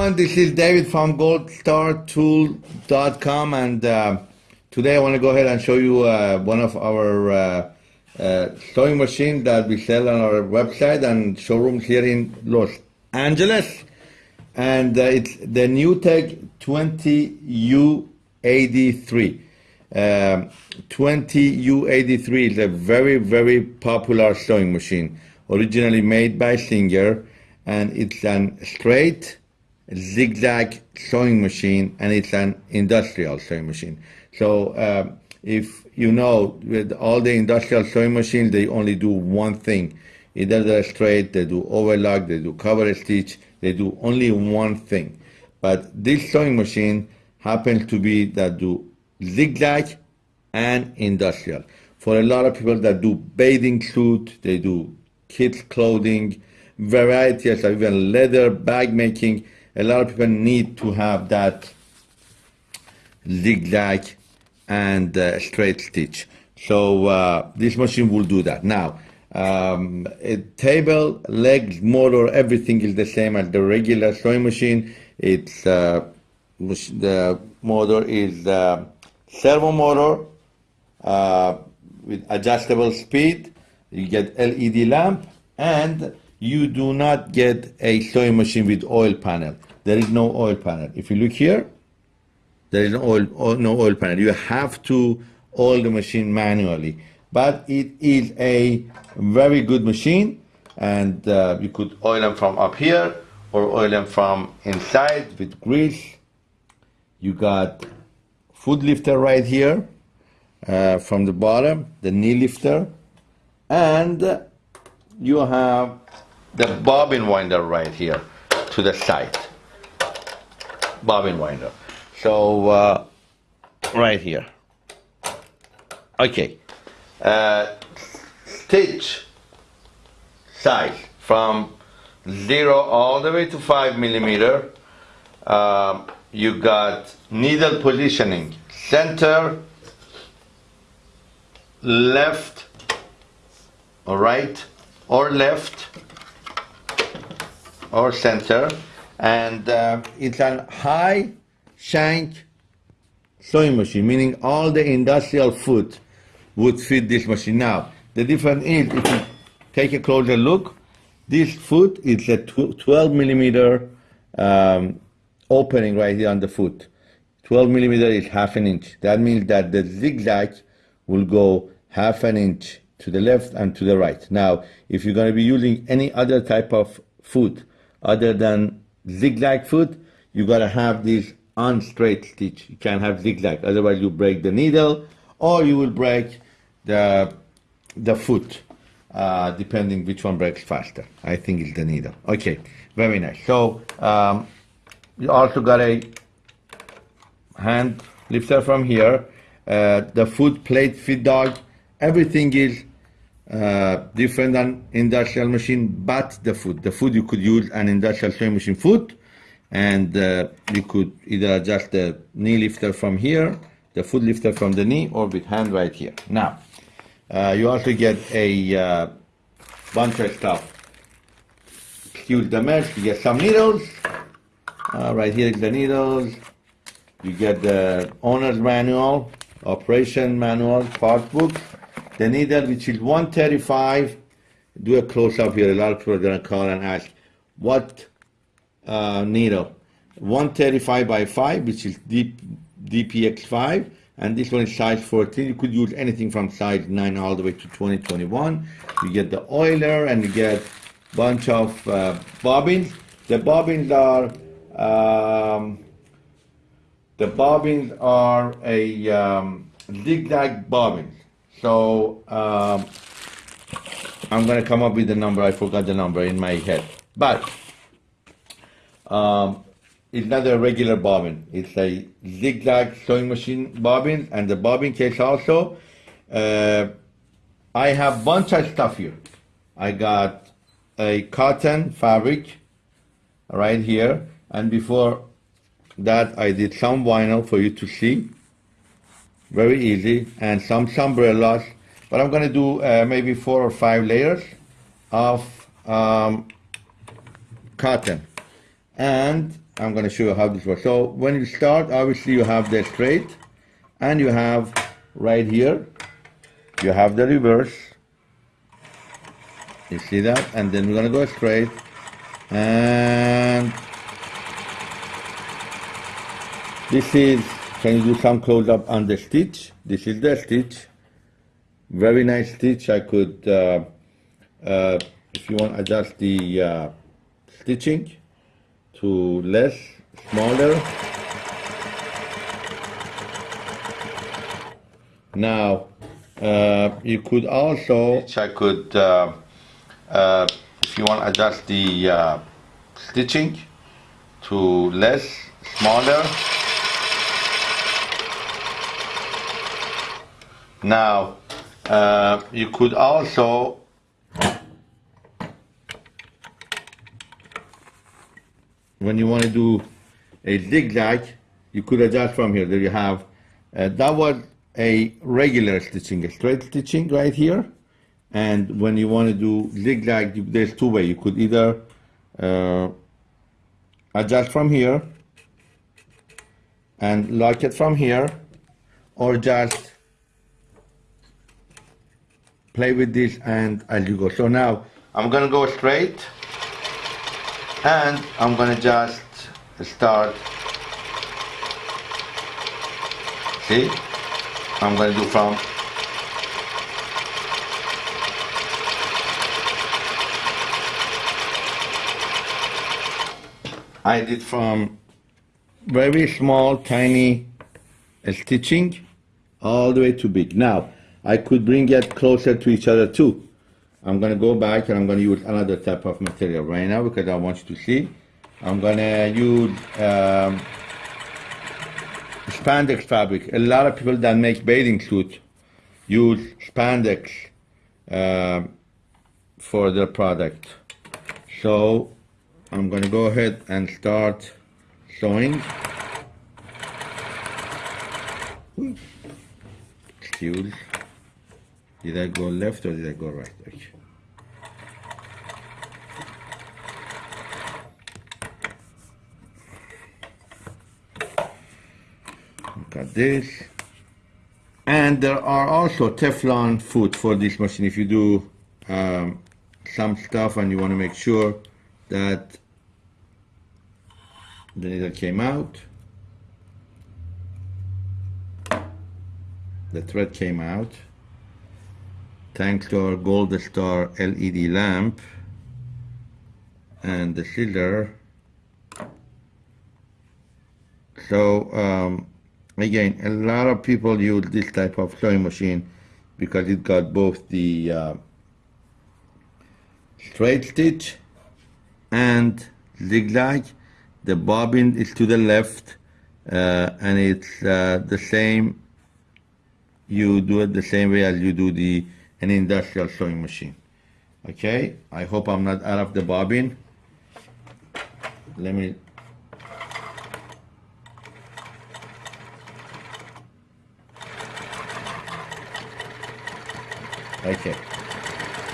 everyone. This is David from goldstartool.com and uh, today I want to go ahead and show you uh, one of our uh, uh, sewing machines that we sell on our website and showrooms here in Los Angeles. And uh, it's the NewTek 20U83. Um, 20U83 is a very, very popular sewing machine, originally made by Singer, and it's an straight zigzag sewing machine, and it's an industrial sewing machine. So uh, if you know, with all the industrial sewing machines, they only do one thing. Either they're straight, they do overlock, they do cover stitch, they do only one thing. But this sewing machine happens to be that do zigzag and industrial. For a lot of people that do bathing suit, they do kids clothing, varieties of even leather bag making. A lot of people need to have that zigzag and uh, straight stitch. So uh, this machine will do that. Now, um, table, legs, motor, everything is the same as the regular sewing machine. It's uh, the motor is uh, servo motor uh, with adjustable speed. You get LED lamp, and you do not get a sewing machine with oil panel. There is no oil panel. If you look here, there is no oil, no oil panel. You have to oil the machine manually. But it is a very good machine, and uh, you could oil them from up here or oil them from inside with grease. You got foot lifter right here uh, from the bottom, the knee lifter, and you have the bobbin winder right here to the side. Bobbin winder. So, uh, right here. Okay. Uh, stitch size from zero all the way to five millimeter. Um, you got needle positioning, center, left, or right, or left, or center, and uh, it's a high shank sewing machine, meaning all the industrial foot would fit this machine. Now, the difference is, if you take a closer look, this foot is a 12 millimeter um, opening right here on the foot. 12 millimeter is half an inch. That means that the zigzag will go half an inch to the left and to the right. Now, if you're going to be using any other type of foot other than zigzag foot, you got to have this on straight stitch. You can't have zigzag, otherwise you break the needle or you will break the, the foot, uh, depending which one breaks faster. I think it's the needle. Okay, very nice. So um, you also got a hand lifter from here. Uh, the foot plate feed dog, everything is uh, different than industrial machine, but the food. The food you could use an industrial sewing machine foot, and uh, you could either adjust the knee lifter from here, the foot lifter from the knee, or with hand right here. Now, uh, you also get a uh, bunch of stuff. Excuse the mess, you get some needles. Uh, right here is the needles. You get the owner's manual, operation manual, part book. The needle, which is 135. Do a close-up here. A lot of people are going to call and ask, what uh, needle? 135 by 5, which is deep, DPX5 and this one is size 14 you could use anything from size 9 all the way to 2021 you get the oiler and you get bunch of uh, bobbins the bobbins are um, the bobbins are a um, zigzag bobbins so um, I'm gonna come up with the number I forgot the number in my head but um, it's not a regular bobbin. It's a zigzag sewing machine bobbin, and the bobbin case also. Uh, I have bunch of stuff here. I got a cotton fabric right here, and before that I did some vinyl for you to see. Very easy, and some umbrellas. But I'm gonna do uh, maybe four or five layers of um, cotton. And I'm going to show you how this works. So when you start, obviously you have the straight, and you have right here, you have the reverse. You see that? And then we're going to go straight, and this is, can you do some close up on the stitch? This is the stitch. Very nice stitch. I could, uh, uh, if you want, adjust the uh, stitching to less, smaller. Now, uh, you could also, I could, uh, uh, if you want, adjust the stitching to less, smaller. Now, uh, you could also when you want to do a zigzag, you could adjust from here. There you have, uh, that was a regular stitching, a straight stitching right here. And when you want to do zigzag, there's two ways. You could either uh, adjust from here and lock it from here, or just play with this and as you go. So now I'm gonna go straight and I'm gonna just start. See? I'm gonna do from. I did from very small tiny stitching all the way to big. Now I could bring it closer to each other too I'm going to go back and I'm going to use another type of material right now because I want you to see. I'm going to use um, spandex fabric. A lot of people that make bathing suits use spandex uh, for their product. So I'm going to go ahead and start sewing. Excuse. Did I go left or did I go right? Okay. Look at this. And there are also Teflon foot for this machine. If you do um, some stuff and you want to make sure that the needle came out, the thread came out thanks to our Gold Star LED lamp and the scissor. So um, again, a lot of people use this type of sewing machine because it got both the uh, straight stitch and zigzag. The bobbin is to the left uh, and it's uh, the same, you do it the same way as you do the an industrial sewing machine. Okay, I hope I'm not out of the bobbin. Let me Okay.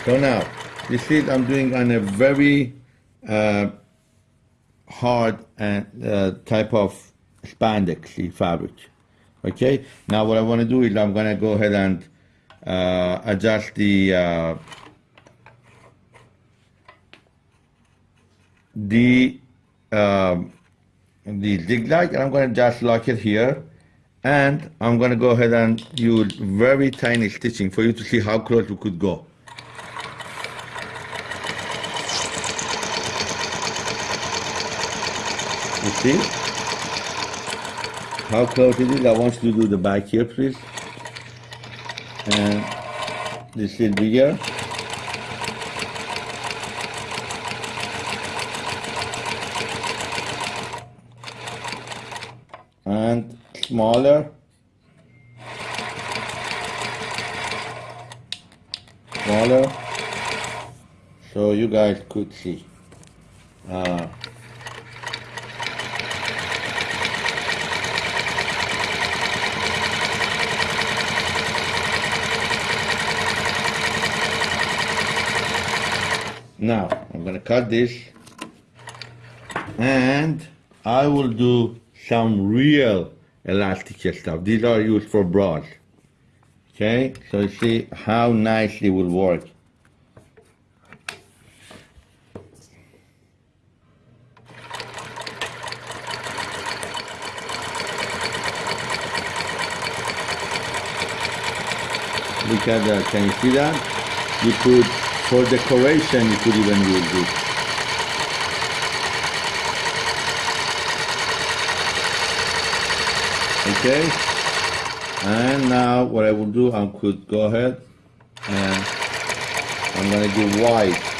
So now, you see I'm doing on a very uh, hard and uh, type of spandex fabric. Okay. Now what I want to do is I'm going to go ahead and uh, adjust the uh, the um, the zigzag and I'm going to just lock it here and I'm going to go ahead and use very tiny stitching for you to see how close we could go. You see how close it is? I want you to do the back here please and this is bigger. And smaller. Smaller. So you guys could see. Uh, Now, I'm to cut this and I will do some real elastic stuff. These are used for bras. Okay, so you see how nicely it will work. Look at that, can you see that? You could, for decoration, you could even use this. Okay, and now what I will do, I could go ahead and I'm gonna do white.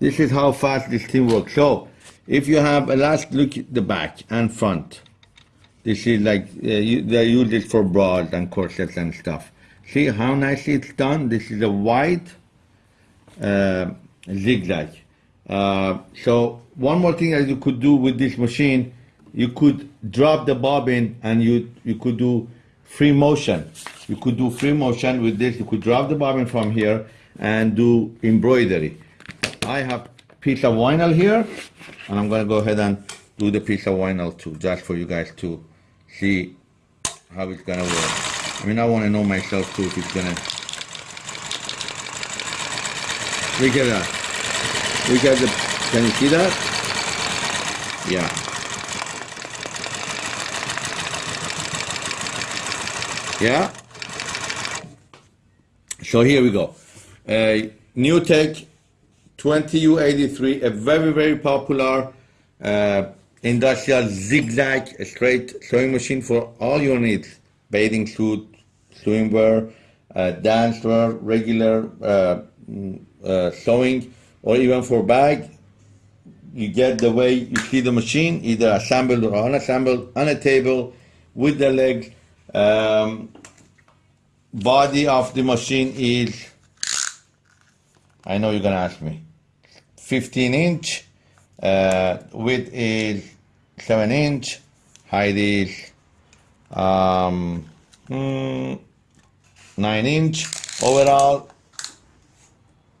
This is how fast this thing works. So, if you have a last look at the back and front, this is like, uh, you, they use it for bras and corsets and stuff. See how nicely it's done? This is a wide uh, zigzag. Uh, so one more thing that you could do with this machine, you could drop the bobbin and you, you could do free motion. You could do free motion with this. You could drop the bobbin from here and do embroidery. I have piece of vinyl here, and I'm gonna go ahead and do the piece of vinyl too, just for you guys to see how it's gonna work. I mean, I wanna know myself too if it's gonna. Look at that. Look at the, can you see that? Yeah. Yeah? So here we go. Uh, NewTek 20U83, a very, very popular uh, industrial zigzag straight sewing machine for all your needs. Bathing suit, swimwear, uh, dancewear, regular uh, mm, uh, sewing, or even for bag. You get the way you see the machine, either assembled or unassembled, on a table, with the legs. Um, body of the machine is, I know you're gonna ask me, 15 inch, uh, width is 7 inch, height is um, mm, 9 inch, overall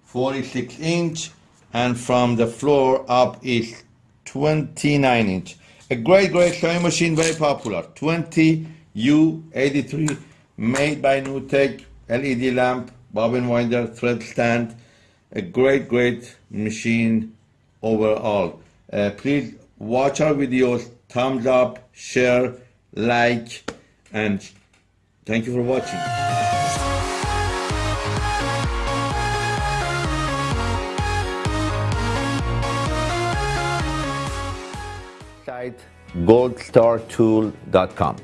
46 inch, and from the floor up is 29 inch. A great, great sewing machine, very popular. 20U83, made by NewTek, LED lamp, bobbin winder, thread stand, a great, great machine overall. Uh, please watch our videos, thumbs up, share, like, and thank you for watching. Goldstartool.com